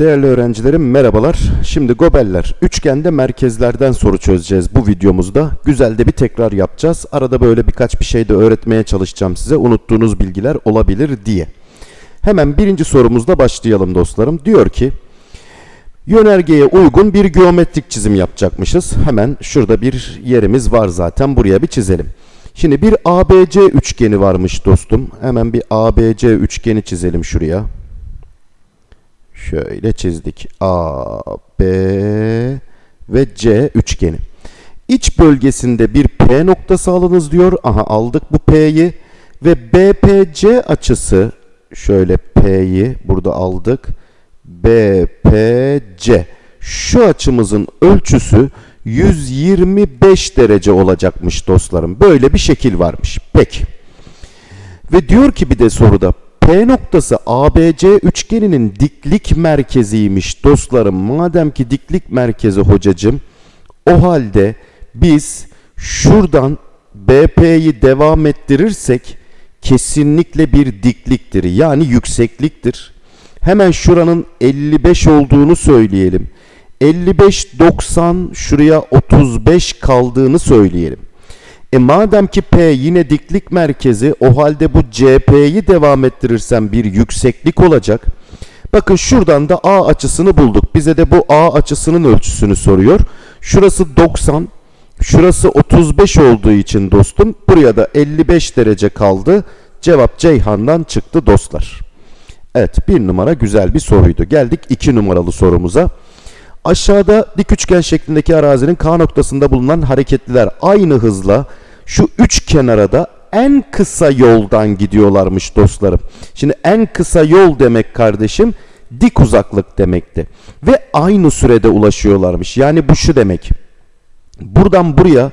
Değerli öğrencilerim merhabalar. Şimdi gobeller, üçgende merkezlerden soru çözeceğiz bu videomuzda. Güzel de bir tekrar yapacağız. Arada böyle birkaç bir şey de öğretmeye çalışacağım size. Unuttuğunuz bilgiler olabilir diye. Hemen birinci sorumuzda başlayalım dostlarım. Diyor ki, yönergeye uygun bir geometrik çizim yapacakmışız. Hemen şurada bir yerimiz var zaten. Buraya bir çizelim. Şimdi bir ABC üçgeni varmış dostum. Hemen bir ABC üçgeni çizelim şuraya. Şöyle çizdik. A, B ve C üçgeni. İç bölgesinde bir P noktası alınız diyor. Aha aldık bu P'yi. Ve BPC açısı şöyle P'yi burada aldık. BPC. Şu açımızın ölçüsü 125 derece olacakmış dostlarım. Böyle bir şekil varmış. Peki. Ve diyor ki bir de soruda P noktası ABC üçgeninin diklik merkeziymiş dostlarım. Madem ki diklik merkezi hocacım o halde biz şuradan BP'yi devam ettirirsek kesinlikle bir dikliktir. Yani yüksekliktir. Hemen şuranın 55 olduğunu söyleyelim. 55 90 şuraya 35 kaldığını söyleyelim. E madem ki P yine diklik merkezi o halde bu CP'yi devam ettirirsem bir yükseklik olacak. Bakın şuradan da A açısını bulduk. Bize de bu A açısının ölçüsünü soruyor. Şurası 90, şurası 35 olduğu için dostum buraya da 55 derece kaldı. Cevap Ceyhan'dan çıktı dostlar. Evet bir numara güzel bir soruydu. Geldik iki numaralı sorumuza. Aşağıda dik üçgen şeklindeki arazinin K noktasında bulunan hareketliler aynı hızla şu üç kenara da en kısa yoldan gidiyorlarmış dostlarım. Şimdi en kısa yol demek kardeşim dik uzaklık demekti. Ve aynı sürede ulaşıyorlarmış. Yani bu şu demek. Buradan buraya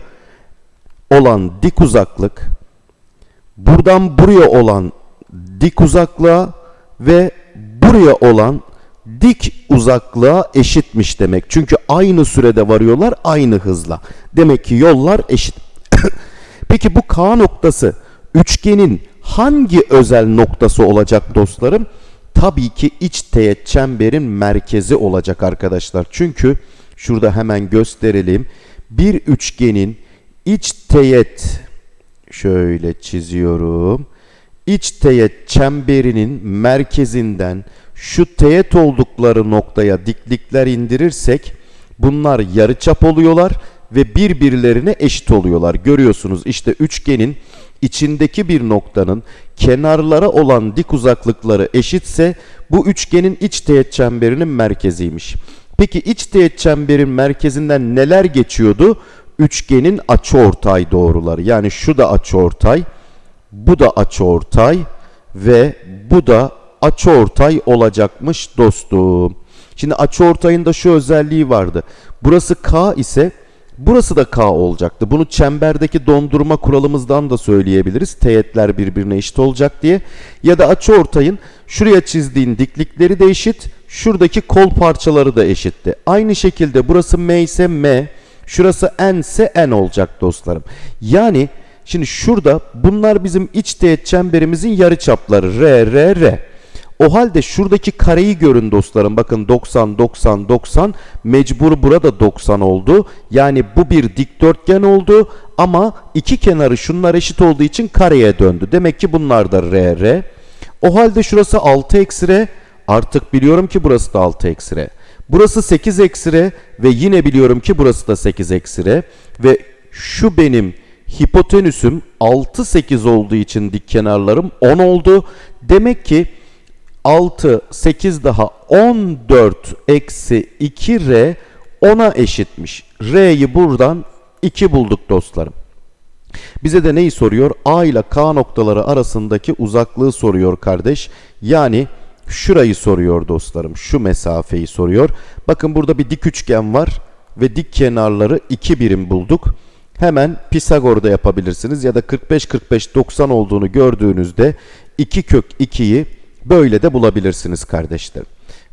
olan dik uzaklık buradan buraya olan dik uzaklığa ve buraya olan dik uzaklığa eşitmiş demek. Çünkü aynı sürede varıyorlar aynı hızla. Demek ki yollar eşit. Peki bu K noktası üçgenin hangi özel noktası olacak dostlarım? Tabii ki iç teğet çemberin merkezi olacak arkadaşlar. Çünkü şurada hemen gösterelim. Bir üçgenin iç teğet şöyle çiziyorum. İç teğet çemberinin merkezinden şu teğet oldukları noktaya diklikler indirirsek bunlar yarıçap oluyorlar ve birbirlerine eşit oluyorlar. Görüyorsunuz işte üçgenin içindeki bir noktanın kenarlara olan dik uzaklıkları eşitse bu üçgenin iç teğet çemberinin merkeziymiş. Peki iç teğet çemberin merkezinden neler geçiyordu? Üçgenin açıortay doğruları. Yani şu da açıortay, bu da açıortay ve bu da açıortay olacakmış dostum. Şimdi açıortayın da şu özelliği vardı. Burası K ise burası da K olacaktı. Bunu çemberdeki dondurma kuralımızdan da söyleyebiliriz. Teğetler birbirine eşit olacak diye. Ya da açıortayın şuraya çizdiğin diklikleri de eşit. Şuradaki kol parçaları da eşitti. Aynı şekilde burası M ise M. Şurası N ise N olacak dostlarım. Yani şimdi şurada bunlar bizim iç teğet çemberimizin yarıçapları. R, R, R. O halde şuradaki kareyi görün dostlarım. Bakın 90, 90, 90. Mecbur burada 90 oldu. Yani bu bir dikdörtgen oldu. Ama iki kenarı şunlar eşit olduğu için kareye döndü. Demek ki bunlar da R, R. O halde şurası 6 eksi R. Artık biliyorum ki burası da 6 eksi R. Burası 8 eksi R. Ve yine biliyorum ki burası da 8 eksi R. Ve şu benim hipotenüsüm 6, 8 olduğu için dik kenarlarım 10 oldu. Demek ki 6, 8 daha 14 eksi 2R 10'a eşitmiş. R'yi buradan 2 bulduk dostlarım. Bize de neyi soruyor? A ile K noktaları arasındaki uzaklığı soruyor kardeş. Yani şurayı soruyor dostlarım. Şu mesafeyi soruyor. Bakın burada bir dik üçgen var ve dik kenarları 2 birim bulduk. Hemen Pisagor'da yapabilirsiniz ya da 45 45 90 olduğunu gördüğünüzde 2 kök 2'yi Böyle de bulabilirsiniz kardeşlerim.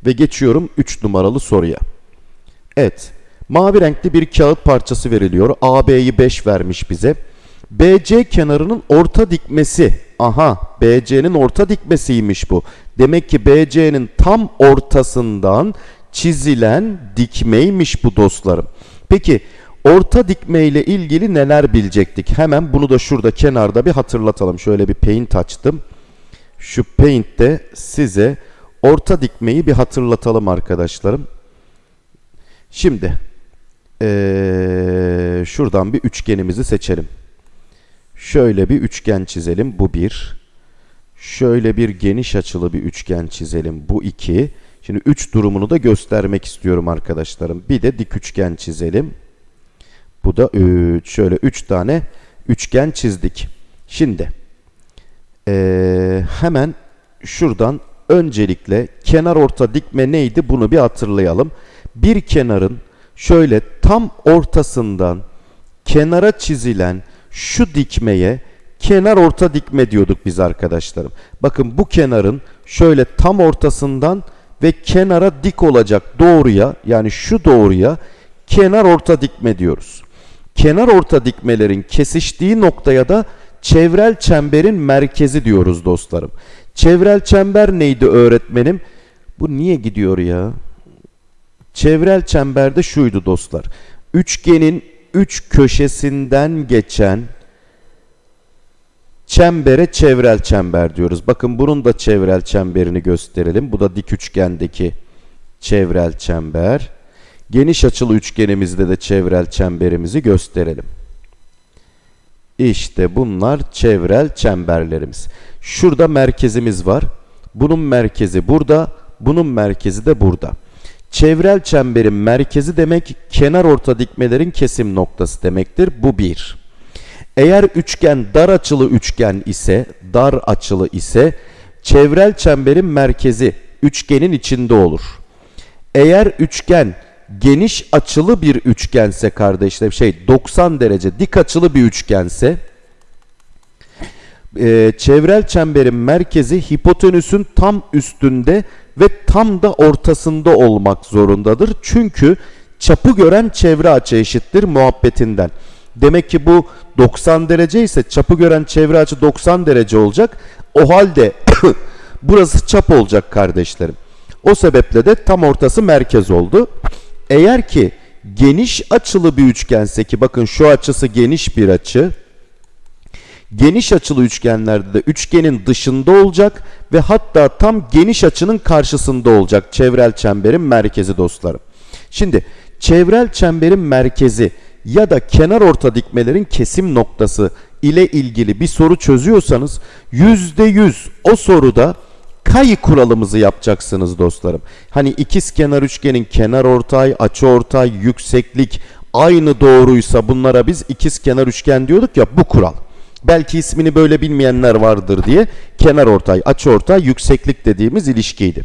Ve geçiyorum 3 numaralı soruya. Evet. Mavi renkli bir kağıt parçası veriliyor. AB'yi 5 vermiş bize. BC kenarının orta dikmesi. Aha BC'nin orta dikmesiymiş bu. Demek ki BC'nin tam ortasından çizilen dikmeymiş bu dostlarım. Peki orta dikme ile ilgili neler bilecektik? Hemen bunu da şurada kenarda bir hatırlatalım. Şöyle bir paint açtım. Şu paint'te size orta dikmeyi bir hatırlatalım arkadaşlarım. Şimdi ee, şuradan bir üçgenimizi seçelim. Şöyle bir üçgen çizelim. Bu bir. Şöyle bir geniş açılı bir üçgen çizelim. Bu iki. Şimdi üç durumunu da göstermek istiyorum arkadaşlarım. Bir de dik üçgen çizelim. Bu da üç. Şöyle üç tane üçgen çizdik. Şimdi ee, hemen şuradan öncelikle kenar orta dikme neydi bunu bir hatırlayalım. Bir kenarın şöyle tam ortasından kenara çizilen şu dikmeye kenar orta dikme diyorduk biz arkadaşlarım. Bakın bu kenarın şöyle tam ortasından ve kenara dik olacak doğruya yani şu doğruya kenar orta dikme diyoruz. Kenar orta dikmelerin kesiştiği noktaya da çevrel çemberin merkezi diyoruz dostlarım. Çevrel çember neydi öğretmenim? Bu niye gidiyor ya? Çevrel çemberde şuydu dostlar. Üçgenin üç köşesinden geçen çembere çevrel çember diyoruz. Bakın bunun da çevrel çemberini gösterelim. Bu da dik üçgendeki çevrel çember. Geniş açılı üçgenimizde de çevrel çemberimizi gösterelim. İşte bunlar çevrel çemberlerimiz. Şurada merkezimiz var. Bunun merkezi burada, bunun merkezi de burada. Çevrel çemberin merkezi demek kenar orta dikmelerin kesim noktası demektir. Bu bir. Eğer üçgen dar açılı üçgen ise, dar açılı ise çevrel çemberin merkezi üçgenin içinde olur. Eğer üçgen geniş açılı bir üçgense kardeşler şey 90 derece dik açılı bir üçgense e, çevrel çemberin merkezi hipotenüsün tam üstünde ve tam da ortasında olmak zorundadır. Çünkü çapı gören çevre açı eşittir muhabbetinden. Demek ki bu 90 derece ise çapı gören çevre açı 90 derece olacak. O halde burası çap olacak kardeşlerim. O sebeple de tam ortası merkez oldu. Eğer ki geniş açılı bir üçgense ki bakın şu açısı geniş bir açı. Geniş açılı üçgenlerde de üçgenin dışında olacak ve hatta tam geniş açının karşısında olacak çevrel çemberin merkezi dostlarım. Şimdi çevrel çemberin merkezi ya da kenar orta dikmelerin kesim noktası ile ilgili bir soru çözüyorsanız %100 o soruda kayı kuralımızı yapacaksınız dostlarım. Hani ikiz kenar üçgenin kenar ortay, açı ortay, yükseklik aynı doğruysa bunlara biz ikiz kenar üçgen diyorduk ya bu kural. Belki ismini böyle bilmeyenler vardır diye kenar ortay, açı ortay, yükseklik dediğimiz ilişkiydi.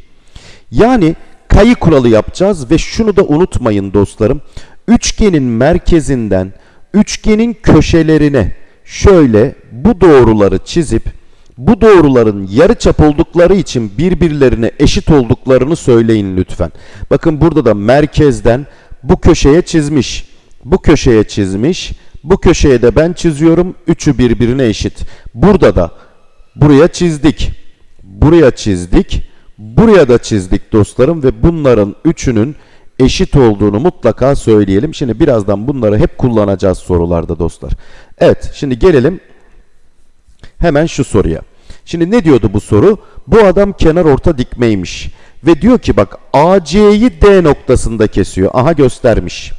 Yani kayı kuralı yapacağız ve şunu da unutmayın dostlarım. Üçgenin merkezinden üçgenin köşelerine şöyle bu doğruları çizip bu doğruların yarıçap oldukları için birbirlerine eşit olduklarını söyleyin lütfen. Bakın burada da merkezden bu köşeye çizmiş. Bu köşeye çizmiş. Bu köşeye de ben çiziyorum. Üçü birbirine eşit. Burada da buraya çizdik. Buraya çizdik. Buraya da çizdik dostlarım ve bunların üçünün eşit olduğunu mutlaka söyleyelim. Şimdi birazdan bunları hep kullanacağız sorularda dostlar. Evet şimdi gelelim hemen şu soruya. Şimdi ne diyordu bu soru? Bu adam kenar orta dikmeymiş. Ve diyor ki bak AC'yi D noktasında kesiyor. Aha göstermiş.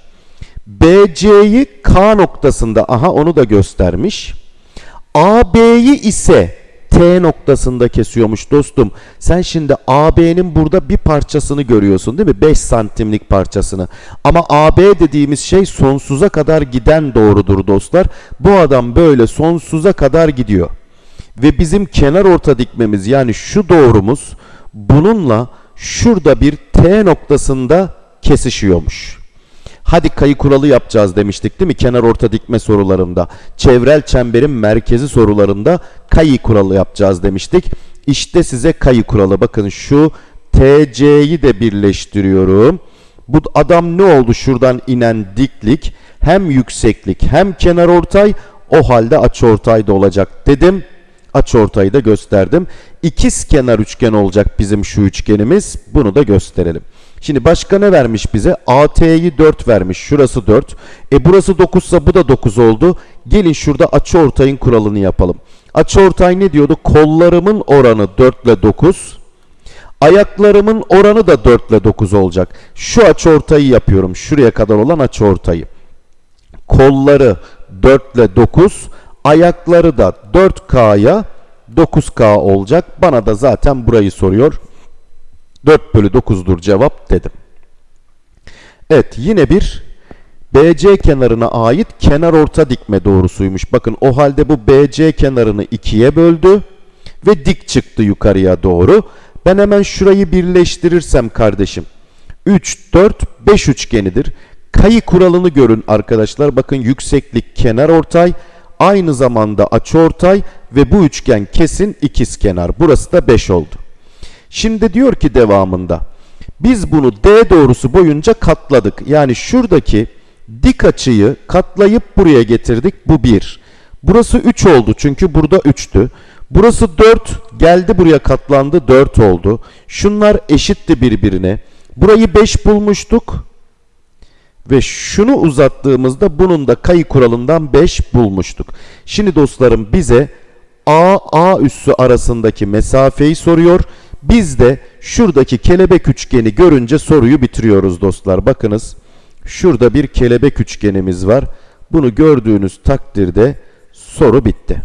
BC'yi K noktasında aha onu da göstermiş. AB'yi ise T noktasında kesiyormuş dostum. Sen şimdi AB'nin burada bir parçasını görüyorsun değil mi? 5 santimlik parçasını. Ama AB dediğimiz şey sonsuza kadar giden doğrudur dostlar. Bu adam böyle sonsuza kadar gidiyor. Ve bizim kenar orta dikmemiz yani şu doğrumuz bununla şurada bir T noktasında kesişiyormuş. Hadi kayı kuralı yapacağız demiştik değil mi? Kenar orta dikme sorularında, çevrel çemberin merkezi sorularında kayı kuralı yapacağız demiştik. İşte size kayı kuralı. Bakın şu TC'yi de birleştiriyorum. Bu adam ne oldu şuradan inen diklik? Hem yükseklik hem kenar ortay O halde açıortay da olacak dedim. Açıortayı da gösterdim. İkiz kenar üçgen olacak bizim şu üçgenimiz. Bunu da gösterelim. Şimdi başka ne vermiş bize? AT'yi 4 vermiş. Şurası 4. E burası 9 ise bu da 9 oldu. Gelin şurada açıortayın kuralını yapalım. Açıortay ne diyordu? Kollarımın oranı 4 ile 9. Ayaklarımın oranı da 4 ile 9 olacak. Şu açıortayı yapıyorum. Şuraya kadar olan açıortayı. Kolları 4 ile 9. Ayakları da 4K'ya 9K olacak. Bana da zaten burayı soruyor. 4 bölü 9'dur cevap dedim. Evet yine bir BC kenarına ait kenar orta dikme doğrusuymuş. Bakın o halde bu BC kenarını ikiye böldü ve dik çıktı yukarıya doğru. Ben hemen şurayı birleştirirsem kardeşim 3, 4, 5 üçgenidir. Kayı kuralını görün arkadaşlar. Bakın yükseklik kenar ortay aynı zamanda açıortay ve bu üçgen kesin ikiz kenar. Burası da 5 oldu. Şimdi diyor ki devamında biz bunu D doğrusu boyunca katladık. Yani şuradaki dik açıyı katlayıp buraya getirdik. Bu 1. Burası 3 oldu çünkü burada 3'tü. Burası 4 geldi buraya katlandı 4 oldu. Şunlar eşitti birbirine. Burayı 5 bulmuştuk. Ve şunu uzattığımızda bunun da kayı kuralından 5 bulmuştuk. Şimdi dostlarım bize A, A üssü arasındaki mesafeyi soruyor. Biz de şuradaki kelebek üçgeni görünce soruyu bitiriyoruz dostlar. Bakınız şurada bir kelebek üçgenimiz var. Bunu gördüğünüz takdirde soru bitti.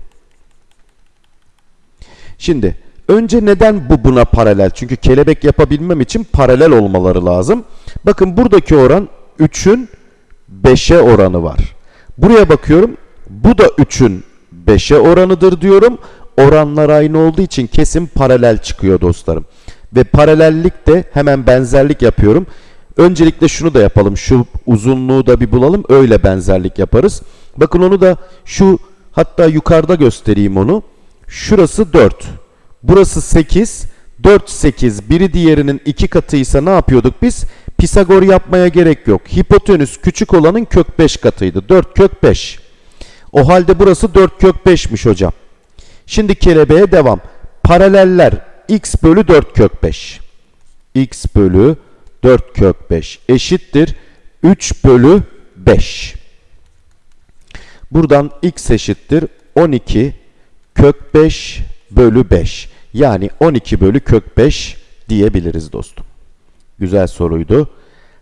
Şimdi önce neden bu buna paralel? Çünkü kelebek yapabilmem için paralel olmaları lazım. Bakın buradaki oran 3'ün 5'e oranı var. Buraya bakıyorum. Bu da 3'ün 5'e oranıdır diyorum. Oranlar aynı olduğu için kesin paralel çıkıyor dostlarım. Ve paralellik de hemen benzerlik yapıyorum. Öncelikle şunu da yapalım. Şu uzunluğu da bir bulalım. Öyle benzerlik yaparız. Bakın onu da şu hatta yukarıda göstereyim onu. Şurası 4. Burası 8. 4, 8. Biri diğerinin iki katıysa ne yapıyorduk biz? Pisagor yapmaya gerek yok. Hipotenüs küçük olanın kök 5 katıydı. 4 kök 5. O halde burası 4 kök 5'miş hocam. Şimdi kelebeğe devam. Paraleller x bölü 4 kök 5. x bölü 4 kök 5 eşittir 3 bölü 5. Buradan x eşittir 12 kök 5 bölü 5. Yani 12 bölü kök 5 diyebiliriz dostum. Güzel soruydu.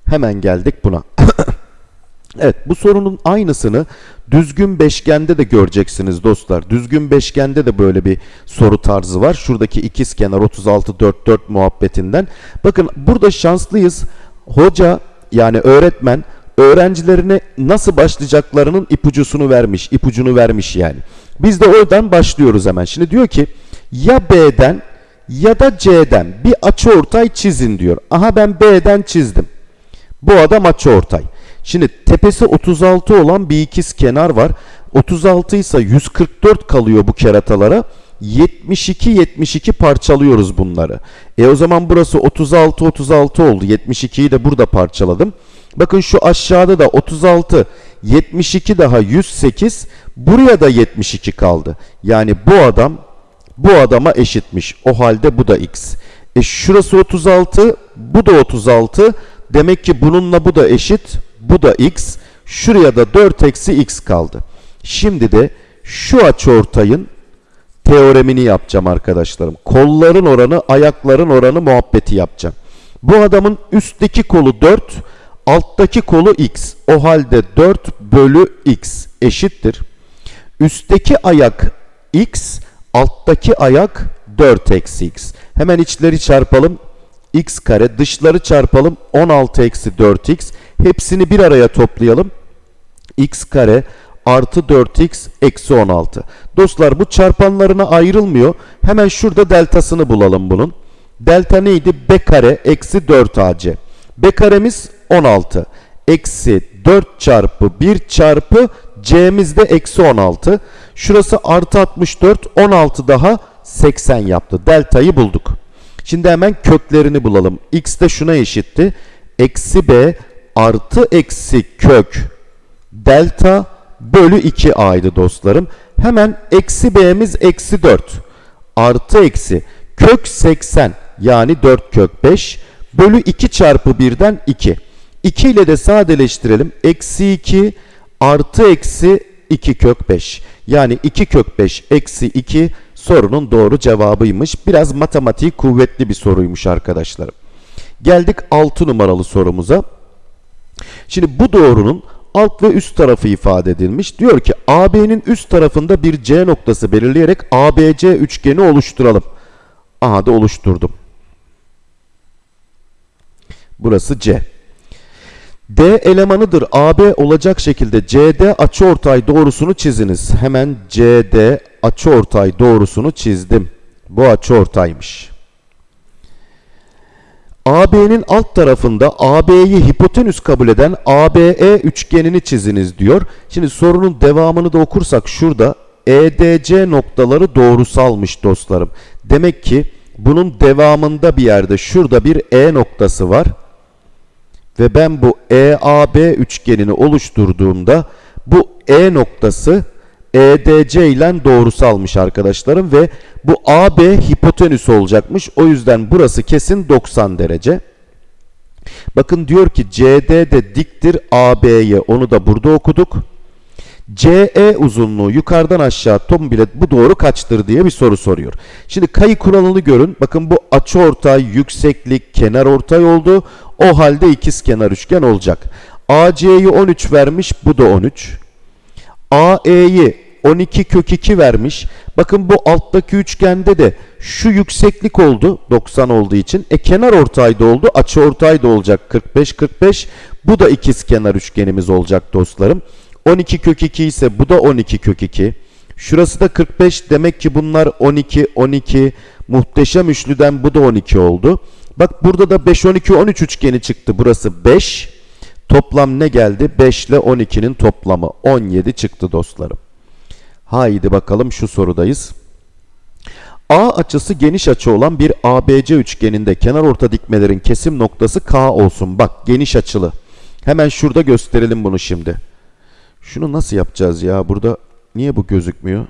Hemen geldik buna. evet bu sorunun aynısını düzgün beşgende de göreceksiniz dostlar. Düzgün beşgende de böyle bir soru tarzı var. Şuradaki ikiz kenar 36 4 4 muhabbetinden. Bakın burada şanslıyız. Hoca yani öğretmen öğrencilerine nasıl başlayacaklarının ipucusunu vermiş, ipucunu vermiş yani. Biz de oradan başlıyoruz hemen. Şimdi diyor ki ya B'den ya da C'den bir açıortay çizin diyor. Aha ben B'den çizdim. Bu adam açıortay. Şimdi tepesi 36 olan bir ikiz kenar var. 36 ise 144 kalıyor bu keratalara. 72 72 parçalıyoruz bunları. E o zaman burası 36 36 oldu. 72'yi de burada parçaladım. Bakın şu aşağıda da 36 72 daha 108 buraya da 72 kaldı. Yani bu adam bu adama eşitmiş. O halde bu da x. E şurası 36 bu da 36 demek ki bununla bu da eşit bu da x. Şuraya da 4 eksi x kaldı. Şimdi de şu açıortayın teoremini yapacağım arkadaşlarım. Kolların oranı, ayakların oranı muhabbeti yapacağım. Bu adamın üstteki kolu 4, alttaki kolu x. O halde 4 bölü x eşittir. Üstteki ayak x, alttaki ayak 4 eksi x. Hemen içleri çarpalım. x kare, dışları çarpalım. 16 eksi 4x. Hepsini bir araya toplayalım. x kare artı 4x eksi 16. Dostlar bu çarpanlarına ayrılmıyor. Hemen şurada deltasını bulalım bunun. Delta neydi? b kare eksi 4ac. b karemiz 16. Eksi 4 çarpı 1 çarpı c'miz de eksi 16. Şurası artı 64. 16 daha 80 yaptı. Deltayı bulduk. Şimdi hemen köklerini bulalım. x de şuna eşitti. Eksi b artı eksi kök delta bölü 2a'ydı dostlarım. Hemen eksi b'miz eksi 4 artı eksi kök 80 yani 4 kök 5 bölü 2 çarpı 1'den 2. 2 ile de sadeleştirelim. Eksi 2 artı eksi 2 kök 5. Yani 2 kök 5 eksi 2 sorunun doğru cevabıymış. Biraz matematiği kuvvetli bir soruymuş arkadaşlarım. Geldik 6 numaralı sorumuza. Şimdi bu doğrunun alt ve üst tarafı ifade edilmiş. Diyor ki AB'nin üst tarafında bir C noktası belirleyerek ABC üçgeni oluşturalım. Aha da oluşturdum. Burası C. D elemanıdır AB olacak şekilde CD açıortay doğrusunu çiziniz. Hemen CD açıortay doğrusunu çizdim. Bu açıortaymış. AB'nin alt tarafında AB'yi hipotenüs kabul eden ABE üçgenini çiziniz diyor. Şimdi sorunun devamını da okursak şurada EDC noktaları doğrusalmış dostlarım. Demek ki bunun devamında bir yerde şurada bir E noktası var. Ve ben bu EAB üçgenini oluşturduğumda bu E noktası EDC ile doğrusalmış arkadaşlarım ve bu AB hipotenüs olacakmış. O yüzden burası kesin 90 derece. Bakın diyor ki CD de diktir AB'ye onu da burada okuduk. CE uzunluğu yukarıdan aşağı tom bile bu doğru kaçtır diye bir soru soruyor. Şimdi kayı kuralını görün. Bakın bu açıortay, yükseklik, kenar ortay oldu. O halde ikiz kenar üçgen olacak. AC'yi 13 vermiş. Bu da 13. AE'yi 12 kök 2 vermiş. Bakın bu alttaki üçgende de şu yükseklik oldu 90 olduğu için. E kenar ortayda oldu. Açı ortayda olacak 45 45. Bu da ikiz kenar üçgenimiz olacak dostlarım. 12 kök 2 ise bu da 12 kök 2. Şurası da 45 demek ki bunlar 12 12 muhteşem üçlüden bu da 12 oldu. Bak burada da 5 12 13 üçgeni çıktı. Burası 5. Toplam ne geldi? 5 ile 12'nin toplamı 17 çıktı dostlarım. Haydi bakalım şu sorudayız. A açısı geniş açı olan bir ABC üçgeninde kenar orta dikmelerin kesim noktası K olsun. Bak geniş açılı. Hemen şurada gösterelim bunu şimdi. Şunu nasıl yapacağız ya? Burada niye bu gözükmüyor?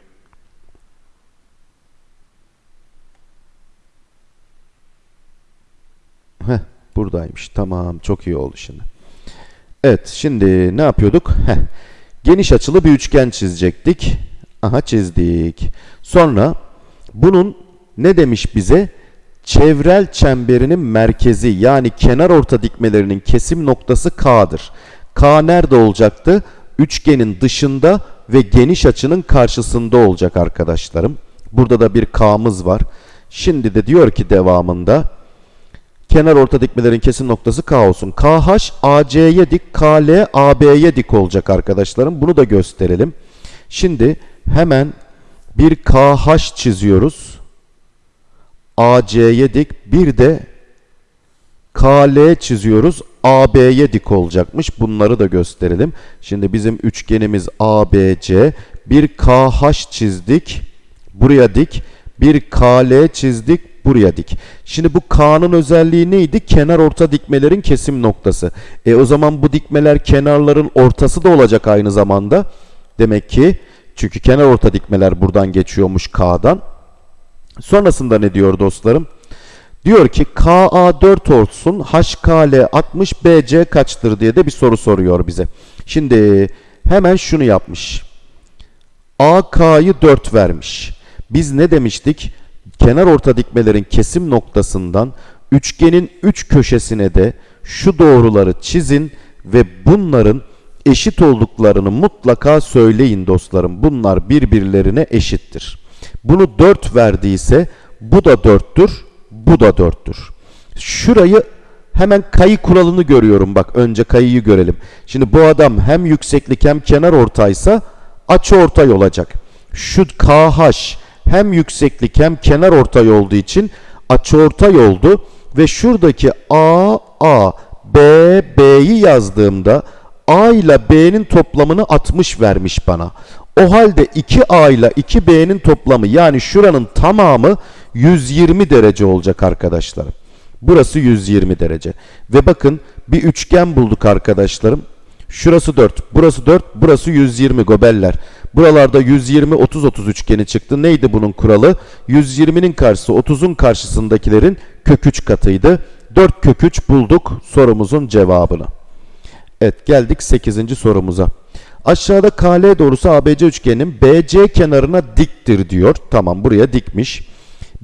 Heh, buradaymış. Tamam, çok iyi oldu şimdi. Evet, şimdi ne yapıyorduk? Heh, geniş açılı bir üçgen çizecektik. Aha çizdik. Sonra bunun ne demiş bize? Çevrel çemberinin merkezi yani kenar orta dikmelerinin kesim noktası K'dır. K nerede olacaktı? Üçgenin dışında ve geniş açının karşısında olacak arkadaşlarım. Burada da bir K'mız var. Şimdi de diyor ki devamında kenar orta dikmelerin kesim noktası K olsun. KH AC'ye dik, KL AB'ye dik olacak arkadaşlarım. Bunu da gösterelim. Şimdi hemen bir KH çiziyoruz. AC'ye dik. Bir de KL çiziyoruz. AB'ye dik olacakmış. Bunları da gösterelim. Şimdi bizim üçgenimiz ABC. Bir KH çizdik. Buraya dik. Bir KL çizdik. Buraya dik. Şimdi bu K'nın özelliği neydi? Kenar orta dikmelerin kesim noktası. E o zaman bu dikmeler kenarların ortası da olacak aynı zamanda. Demek ki çünkü kenar orta dikmeler buradan geçiyormuş K'dan. Sonrasında ne diyor dostlarım? Diyor ki KA 4 olsun, HKL 60, BC kaçtır diye de bir soru soruyor bize. Şimdi hemen şunu yapmış. AK'yı 4 vermiş. Biz ne demiştik? Kenar orta dikmelerin kesim noktasından üçgenin 3 üç köşesine de şu doğruları çizin ve bunların eşit olduklarını mutlaka söyleyin dostlarım. Bunlar birbirlerine eşittir. Bunu 4 verdiyse bu da 4'tür, bu da 4'tür. Şurayı hemen kayı kuralını görüyorum. Bak önce kayıyı görelim. Şimdi bu adam hem yükseklik hem kenar ortaysa açı ortay olacak. Şu KH hem yükseklik hem kenar ortay olduğu için açı ortay oldu ve şuradaki A A B B'yi yazdığımda A ile B'nin toplamını 60 vermiş bana. O halde 2A ile 2B'nin toplamı yani şuranın tamamı 120 derece olacak arkadaşlarım. Burası 120 derece. Ve bakın bir üçgen bulduk arkadaşlarım. Şurası 4, burası 4, burası 120 gobeller. Buralarda 120 30 30 üçgeni çıktı. Neydi bunun kuralı? 120'nin karşısı 30'un karşısındakilerin kök 3 katıydı. 4 kök 3 bulduk sorumuzun cevabını. Evet geldik 8. sorumuza. Aşağıda KL doğrusu ABC üçgeninin BC kenarına diktir diyor. Tamam buraya dikmiş.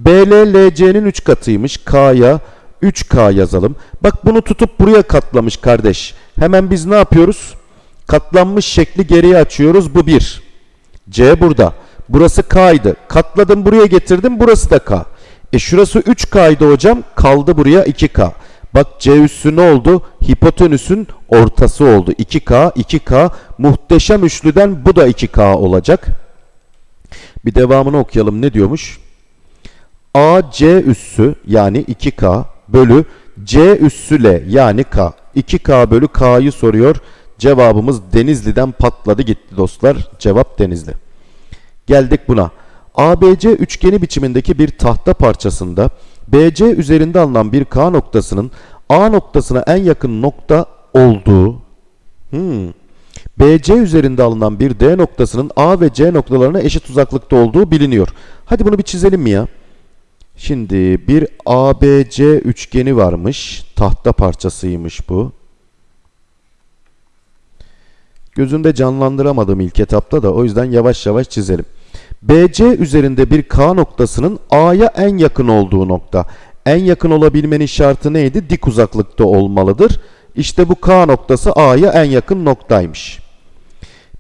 BL LC'nin 3 katıymış. K'ya 3K yazalım. Bak bunu tutup buraya katlamış kardeş. Hemen biz ne yapıyoruz? Katlanmış şekli geriye açıyoruz. Bu 1. C burada. Burası K'ydı. Katladım buraya getirdim. Burası da K. E şurası 3K'ydı hocam. Kaldı buraya 2K. Bak C üssü ne oldu? Hipotenüsün ortası oldu. 2K, 2K. Muhteşem üçlüden bu da 2K olacak. Bir devamını okuyalım. Ne diyormuş? AC üssü yani 2K bölü C üssü L yani K. 2K bölü K'yı soruyor. Cevabımız Denizli'den patladı gitti dostlar. Cevap Denizli. Geldik buna. ABC üçgeni biçimindeki bir tahta parçasında BC üzerinde alınan bir K noktasının A noktasına en yakın nokta olduğu hmm, BC üzerinde alınan bir D noktasının A ve C noktalarına eşit uzaklıkta olduğu biliniyor. Hadi bunu bir çizelim mi ya? Şimdi bir ABC üçgeni varmış. Tahta parçasıymış bu. Gözümde canlandıramadım ilk etapta da o yüzden yavaş yavaş çizelim. BC üzerinde bir K noktasının A'ya en yakın olduğu nokta. En yakın olabilmenin şartı neydi? Dik uzaklıkta olmalıdır. İşte bu K noktası A'ya en yakın noktaymış.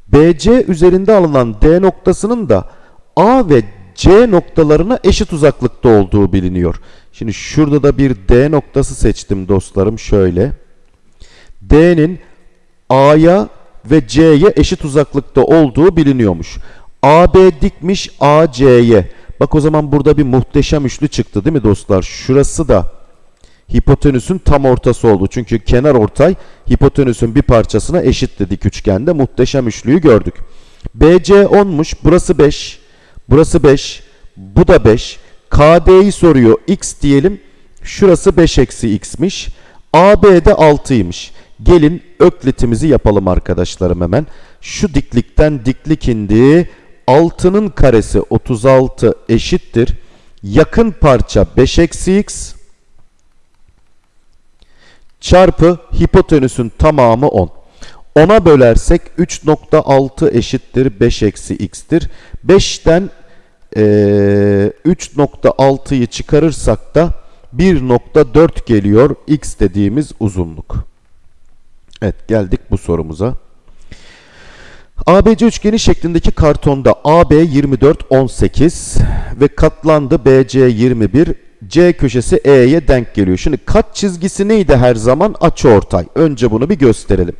BC üzerinde alınan D noktasının da A ve C noktalarına eşit uzaklıkta olduğu biliniyor. Şimdi şurada da bir D noktası seçtim dostlarım şöyle. D'nin A'ya ve C'ye eşit uzaklıkta olduğu biliniyormuş. AB dikmiş AC'ye. Bak o zaman burada bir muhteşem üçlü çıktı değil mi dostlar? Şurası da hipotenüsün tam ortası oldu. Çünkü kenar ortay hipotenüsün bir parçasına eşit dik üçgende. Muhteşem üçlüyü gördük. BC 10'muş. Burası 5. Burası 5. Bu da 5. KD'yi soruyor. X diyelim. Şurası 5 eksi x'miş. AB de 6'ymış. Gelin öklitimizi yapalım arkadaşlarım hemen. Şu diklikten diklik indi. 6'nın karesi 36 eşittir. Yakın parça 5 eksi x çarpı hipotenüsün tamamı 10. 10'a bölersek 3.6 eşittir 5 eksi x'tir. 5'ten e, 3.6'yı çıkarırsak da 1.4 geliyor x dediğimiz uzunluk. Evet geldik bu sorumuza. ABC üçgeni şeklindeki kartonda AB 24 18 ve katlandı BC 21 C köşesi E'ye denk geliyor. Şimdi kat çizgisi neydi her zaman? Açıortay. Önce bunu bir gösterelim.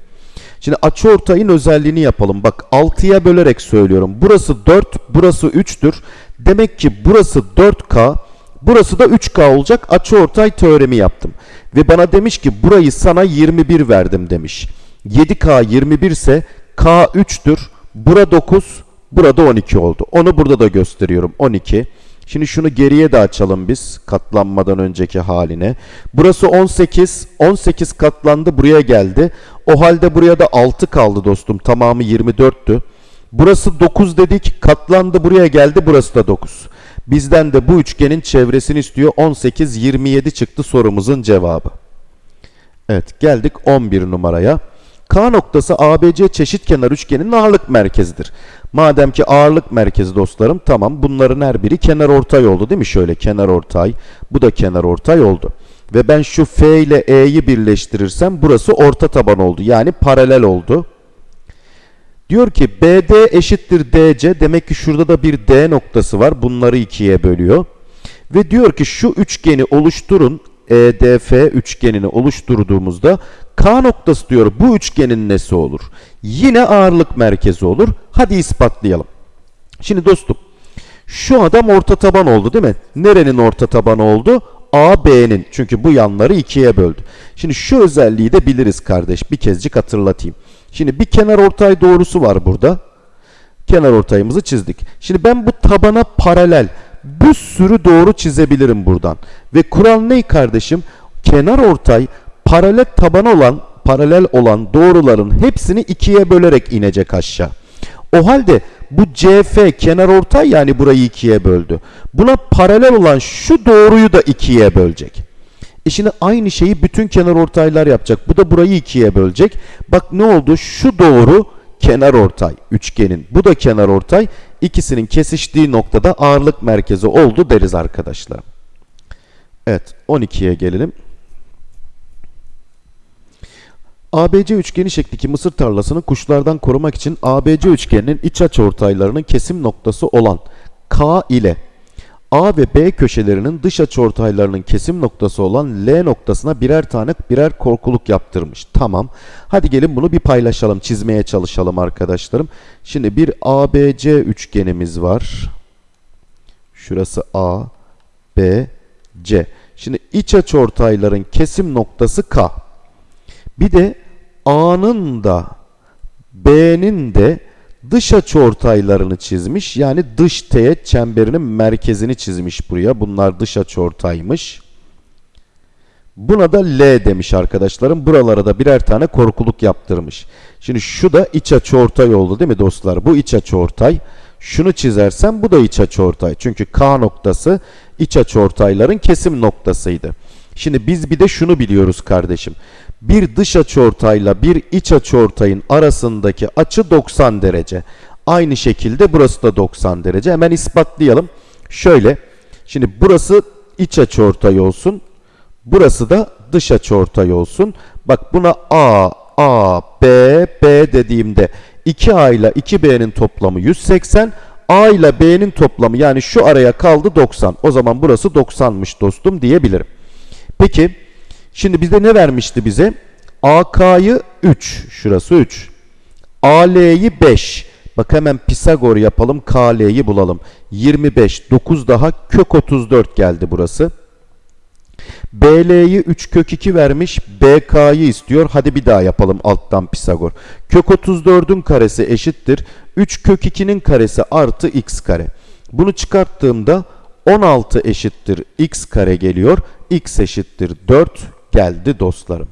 Şimdi açıortayın özelliğini yapalım. Bak 6'ya bölerek söylüyorum. Burası 4, burası 3'tür. Demek ki burası 4K, burası da 3K olacak. Açıortay teoremi yaptım. Ve bana demiş ki burayı sana 21 verdim demiş. 7K 21 ise K 3'tür. Bura 9, burada 12 oldu. Onu burada da gösteriyorum. 12. Şimdi şunu geriye de açalım biz katlanmadan önceki haline. Burası 18. 18 katlandı buraya geldi. O halde buraya da 6 kaldı dostum. Tamamı 24'tü. Burası 9 dedik. Katlandı buraya geldi. Burası da 9. Bizden de bu üçgenin çevresini istiyor. 18, 27 çıktı sorumuzun cevabı. Evet geldik 11 numaraya. K noktası ABC çeşitkenar üçgenin ağırlık merkezidir. Madem ki ağırlık merkezi dostlarım tamam bunların her biri kenar ortay oldu değil mi? Şöyle kenar ortay bu da kenar ortay oldu. Ve ben şu F ile E'yi birleştirirsem burası orta taban oldu. Yani paralel oldu. Diyor ki BD eşittir DC. Demek ki şurada da bir D noktası var. Bunları ikiye bölüyor. Ve diyor ki şu üçgeni oluşturun. EDF üçgenini oluşturduğumuzda K noktası diyor bu üçgenin nesi olur? Yine ağırlık merkezi olur. Hadi ispatlayalım. Şimdi dostum şu adam orta taban oldu değil mi? Nerenin orta tabanı oldu? AB'nin. Çünkü bu yanları ikiye böldü. Şimdi şu özelliği de biliriz kardeş. Bir kezcik hatırlatayım. Şimdi bir kenar ortay doğrusu var burada. Kenar ortayımızı çizdik. Şimdi ben bu tabana paralel bir sürü doğru çizebilirim buradan. Ve kural ne kardeşim? Kenar ortay paralel taban olan paralel olan doğruların hepsini ikiye bölerek inecek aşağı. O halde bu CF kenarortay yani burayı ikiye böldü. Buna paralel olan şu doğruyu da ikiye bölecek. E şimdi aynı şeyi bütün kenarortaylar yapacak. Bu da burayı ikiye bölecek. Bak ne oldu? Şu doğru kenarortay üçgenin. Bu da kenarortay. İkisinin kesiştiği noktada ağırlık merkezi oldu deriz arkadaşlar. Evet 12'ye gelelim. ABC üçgeni şeklindeki mısır tarlasını kuşlardan korumak için ABC üçgeninin iç açıortaylarının kesim noktası olan K ile A ve B köşelerinin dış açıortaylarının kesim noktası olan L noktasına birer tane birer korkuluk yaptırmış. Tamam. Hadi gelin bunu bir paylaşalım, çizmeye çalışalım arkadaşlarım. Şimdi bir ABC üçgenimiz var. Şurası A, B, C. Şimdi iç açıortayların kesim noktası K. Bir de A'nın da B'nin de dış açıortaylarını çizmiş. Yani dış teğet çemberinin merkezini çizmiş buraya. Bunlar dış açıortaymış. Buna da L demiş arkadaşlarım. Buralara da birer tane korkuluk yaptırmış. Şimdi şu da iç açıortay oldu değil mi dostlar? Bu iç açıortay. Şunu çizersem bu da iç açıortay. Çünkü K noktası iç açıortayların kesim noktasıydı. Şimdi biz bir de şunu biliyoruz kardeşim. Bir dış açıortayla bir iç açıortayın arasındaki açı 90 derece. Aynı şekilde burası da 90 derece. Hemen ispatlayalım. Şöyle. Şimdi burası iç açıortay olsun. Burası da dış açıortay olsun. Bak buna A, A, B, B dediğimde 2A ile 2B'nin toplamı 180. A ile B'nin toplamı yani şu araya kaldı 90. O zaman burası 90'mış dostum diyebilirim. Peki şimdi bizde ne vermişti bize? AK'yı 3. Şurası 3. AL'yi 5. Bak hemen Pisagor yapalım. KL'yi bulalım. 25. 9 daha kök 34 geldi burası. BL'yi 3 kök 2 vermiş. BK'yı istiyor. Hadi bir daha yapalım alttan Pisagor. Kök 34'ün karesi eşittir. 3 kök 2'nin karesi artı x kare. Bunu çıkarttığımda 16 eşittir x kare geliyor. x eşittir 4 geldi dostlarım.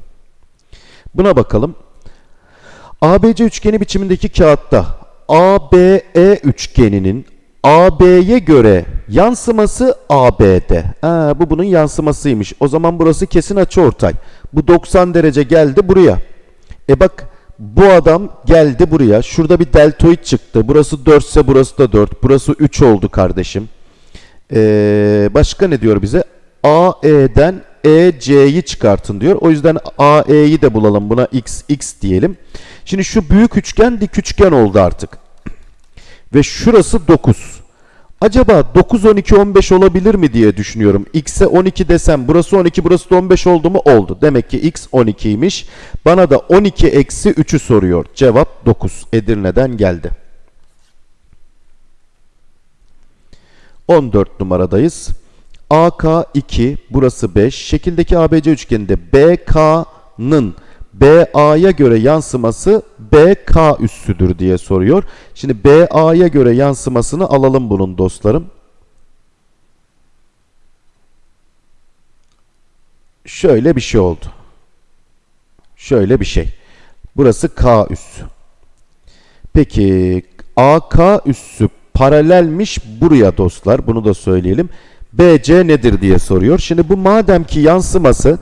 Buna bakalım. ABC üçgeni biçimindeki kağıtta ABE üçgeninin AB'ye göre yansıması AB'de. Ha, bu bunun yansımasıymış. O zaman burası kesin açıortay. Bu 90 derece geldi buraya. E bak bu adam geldi buraya. Şurada bir deltoid çıktı. Burası 4 ise burası da 4. Burası 3 oldu kardeşim. Ee, başka ne diyor bize? AE'den EC'yi çıkartın diyor. O yüzden AE'yi de bulalım. Buna x, x diyelim. Şimdi şu büyük üçgen dik üçgen oldu artık. Ve şurası 9. Acaba 9, 12, 15 olabilir mi diye düşünüyorum. X'e 12 desem burası 12 burası da 15 oldu mu? Oldu. Demek ki X 12'ymiş. Bana da 12 eksi 3'ü soruyor. Cevap 9. Edirne'den geldi. 14 numaradayız. AK 2, burası 5. Şekildeki ABC üçgeninde BK'nın BA'ya göre yansıması BK üssüdür diye soruyor. Şimdi BA'ya göre yansımasını alalım bunun dostlarım. Şöyle bir şey oldu. Şöyle bir şey. Burası K üssü. Peki AK üssü paralelmiş buraya dostlar. Bunu da söyleyelim. BC nedir diye soruyor. Şimdi bu madem ki yansıması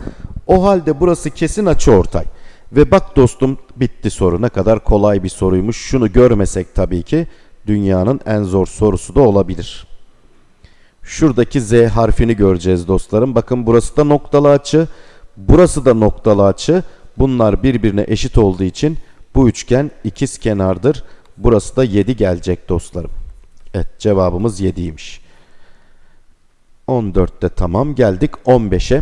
o halde burası kesin açıortay. Ve bak dostum bitti soru. Ne kadar kolay bir soruymuş. Şunu görmesek tabii ki dünyanın en zor sorusu da olabilir. Şuradaki Z harfini göreceğiz dostlarım. Bakın burası da noktalı açı. Burası da noktalı açı. Bunlar birbirine eşit olduğu için bu üçgen ikiz kenardır. Burası da 7 gelecek dostlarım. Evet cevabımız 7'ymiş. 14'te tamam geldik 15'e.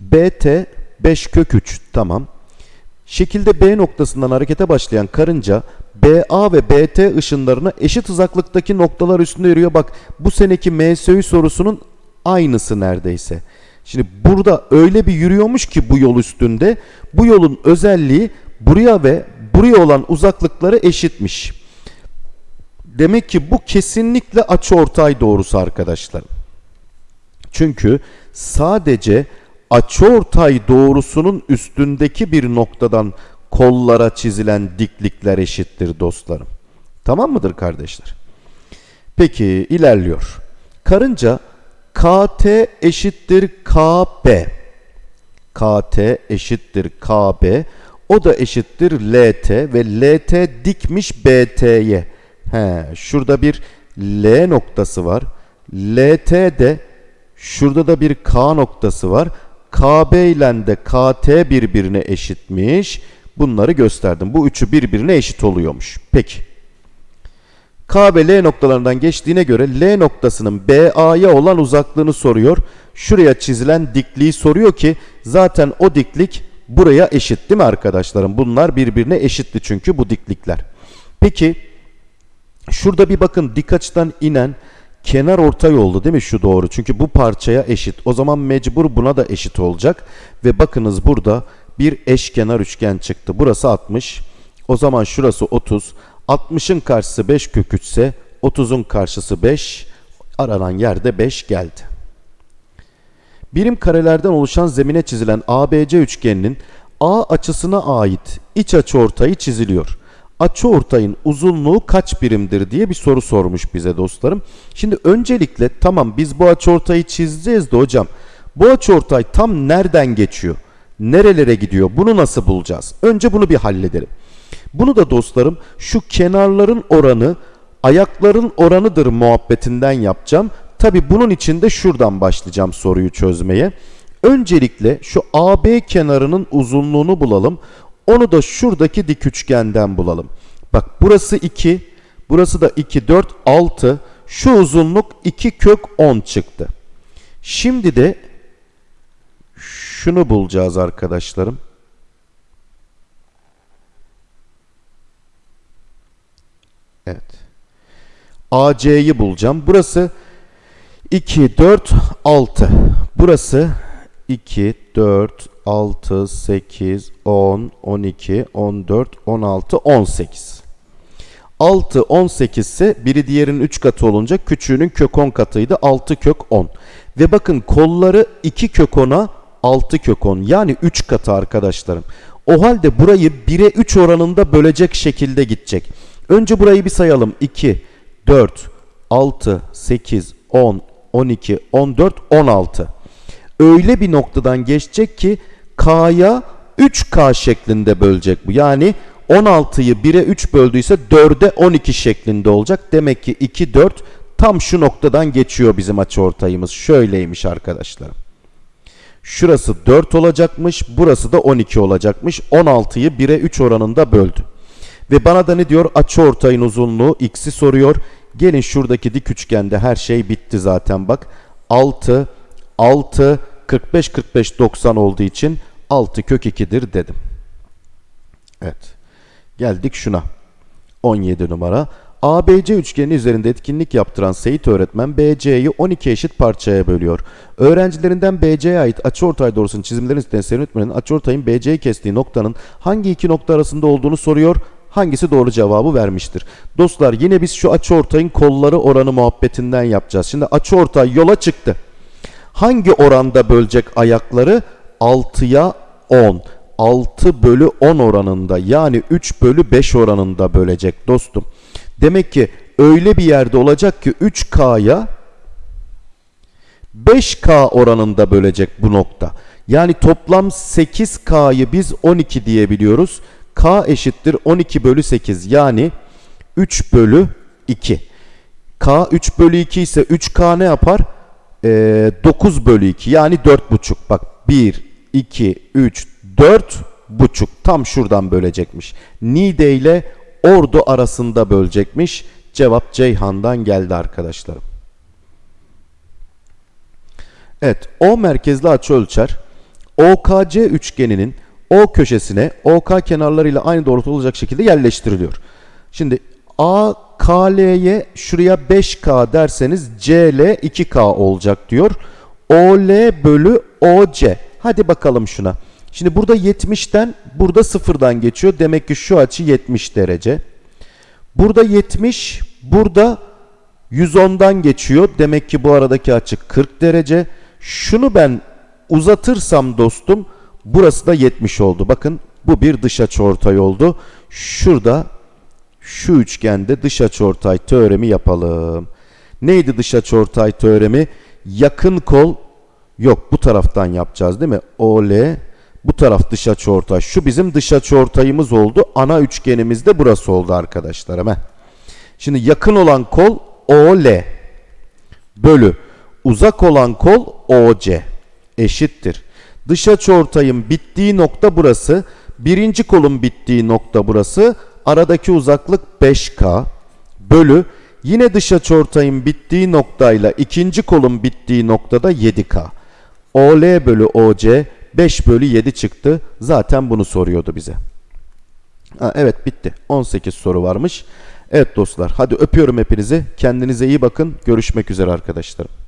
BT 5 kök 3 tamam. Şekilde B noktasından harekete başlayan karınca BA ve BT ışınlarına eşit uzaklıktaki noktalar üstünde yürüyor. Bak bu seneki MSÜ sorusunun aynısı neredeyse. Şimdi burada öyle bir yürüyormuş ki bu yol üstünde bu yolun özelliği buraya ve buraya olan uzaklıkları eşitmiş. Demek ki bu kesinlikle açıortay doğrusu arkadaşlar. Çünkü sadece açıortay doğrusunun üstündeki bir noktadan kollara çizilen diklikler eşittir dostlarım. Tamam mıdır kardeşler? Peki ilerliyor. Karınca KT eşittir KB. KT eşittir KB. O da eşittir LT ve LT dikmiş BT'ye. He, şurada bir L noktası var. LT de şurada da bir K noktası var. KB ile de KT birbirine eşitmiş. Bunları gösterdim. Bu üçü birbirine eşit oluyormuş. Peki. K ve L noktalarından geçtiğine göre L noktasının BA'ya olan uzaklığını soruyor. Şuraya çizilen dikliği soruyor ki zaten o diklik buraya eşit değil mi arkadaşlarım? Bunlar birbirine eşitti çünkü bu diklikler. Peki şurada bir bakın dik açıdan inen kenar ortay oldu değil mi şu doğru? Çünkü bu parçaya eşit. O zaman mecbur buna da eşit olacak. Ve bakınız burada bir eşkenar üçgen çıktı. Burası 60. O zaman şurası 30. 60'ın karşısı 5 kök 3 ise 30'un karşısı 5. Aranan yerde 5 geldi. Birim karelerden oluşan zemine çizilen ABC üçgeninin A açısına ait iç açı ortayı çiziliyor. Açı ortayın uzunluğu kaç birimdir diye bir soru sormuş bize dostlarım. Şimdi öncelikle tamam biz bu açı ortayı çizeceğiz de hocam bu açı ortay tam nereden geçiyor? Nerelere gidiyor? Bunu nasıl bulacağız? Önce bunu bir halledelim. Bunu da dostlarım şu kenarların oranı ayakların oranıdır muhabbetinden yapacağım. Tabi bunun için de şuradan başlayacağım soruyu çözmeye. Öncelikle şu AB kenarının uzunluğunu bulalım. Onu da şuradaki dik üçgenden bulalım. Bak burası 2, burası da 2, 4, 6. Şu uzunluk 2 kök 10 çıktı. Şimdi de şunu bulacağız arkadaşlarım. Evet. AC'yi bulacağım. Burası 2, 4, 6. Burası 2, 4, 6, 8, 10, 12, 14, 16, 18. 6, 18 ise biri diğerinin 3 katı olunca küçüğünün kök 10 katıydı. 6 kök 10. Ve bakın kolları 2 kök 10'a 6 kök 10. Yani 3 katı arkadaşlarım. O halde burayı 1'e 3 oranında bölecek şekilde gidecek. Önce burayı bir sayalım. 2, 4, 6, 8, 10, 12, 14, 16. Öyle bir noktadan geçecek ki K'ya 3K şeklinde bölecek bu. Yani 16'yı 1'e 3 böldüyse 4'e 12 şeklinde olacak. Demek ki 2, 4 tam şu noktadan geçiyor bizim açıortayımız. Şöyleymiş arkadaşlarım. Şurası 4 olacakmış. Burası da 12 olacakmış. 16'yı 1'e 3 oranında böldü. Ve bana da ne diyor? Açıortayın uzunluğu x'i soruyor. Gelin şuradaki dik üçgende her şey bitti zaten bak. 6, 6, 45, 45, 90 olduğu için 6 kök 2'dir dedim. Evet. Geldik şuna. 17 numara. ABC üçgeni üzerinde etkinlik yaptıran Seyit öğretmen BC'yi 12 eşit parçaya bölüyor. Öğrencilerinden BC'ye ait açıortay doğrusunun çizimlerini isteyen Seyit öğretmenin açıortayın BC'yi kestiği noktanın hangi iki nokta arasında olduğunu soruyor. Hangisi doğru cevabı vermiştir? Dostlar yine biz şu açıortayın kolları oranı muhabbetinden yapacağız. Şimdi açıortay yola çıktı. Hangi oranda bölecek ayakları? 6'ya 10. 6 bölü 10 oranında yani 3 bölü 5 oranında bölecek dostum. Demek ki öyle bir yerde olacak ki 3K'ya 5K oranında bölecek bu nokta. Yani toplam 8K'yı biz 12 diyebiliyoruz. K eşittir 12 bölü 8 yani 3 bölü 2. K 3 bölü 2 ise 3K ne yapar? Ee, 9 bölü 2 yani 4,5. Bak 1, 2, 3, 4 buçuk. Tam şuradan bölecekmiş. Niğde ile Ordu arasında bölecekmiş. Cevap Ceyhan'dan geldi arkadaşlarım. Evet, O merkezli açı ölçer. OKC üçgeninin O köşesine OK kenarlarıyla aynı doğrultuda olacak şekilde yerleştiriliyor. Şimdi AKL'ye şuraya 5K derseniz CL 2K olacak diyor. OL bölü OC. Hadi bakalım şuna. Şimdi burada 70'ten burada sıfırdan geçiyor. Demek ki şu açı 70 derece. Burada 70, burada 110'dan geçiyor. Demek ki bu aradaki açı 40 derece. Şunu ben uzatırsam dostum burası da 70 oldu. Bakın bu bir dış açıortay oldu. Şurada şu üçgende dış açıortay teoremi yapalım. Neydi dış açıortay teoremi? Yakın kol yok bu taraftan yapacağız değil mi? OL bu taraf dış açıortay. Şu bizim dış açıortayımız oldu. Ana üçgenimiz de burası oldu arkadaşlar. Hemen. Şimdi yakın olan kol OL bölü uzak olan kol OC eşittir. Dış açıortayın bittiği nokta burası. Birinci kolun bittiği nokta burası. Aradaki uzaklık 5K bölü yine dış açıortayın bittiği noktayla ikinci kolun bittiği noktada 7K. OL bölü OC 5 bölü 7 çıktı. Zaten bunu soruyordu bize. Ha, evet bitti. 18 soru varmış. Evet dostlar hadi öpüyorum hepinizi. Kendinize iyi bakın. Görüşmek üzere arkadaşlarım.